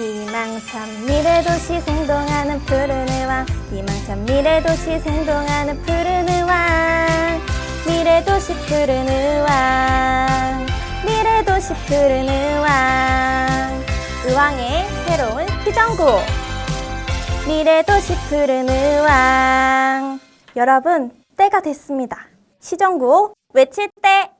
희망찬 미래도시 생동하는 푸른 의왕 희망찬 미래도시 생동하는 푸른 의왕 미래도시 푸른 의왕 미래도시 푸른 의왕 의왕의 새로운 시정구 미래도시 푸른 의왕 여러분 때가 됐습니다. 시정구 외칠 때.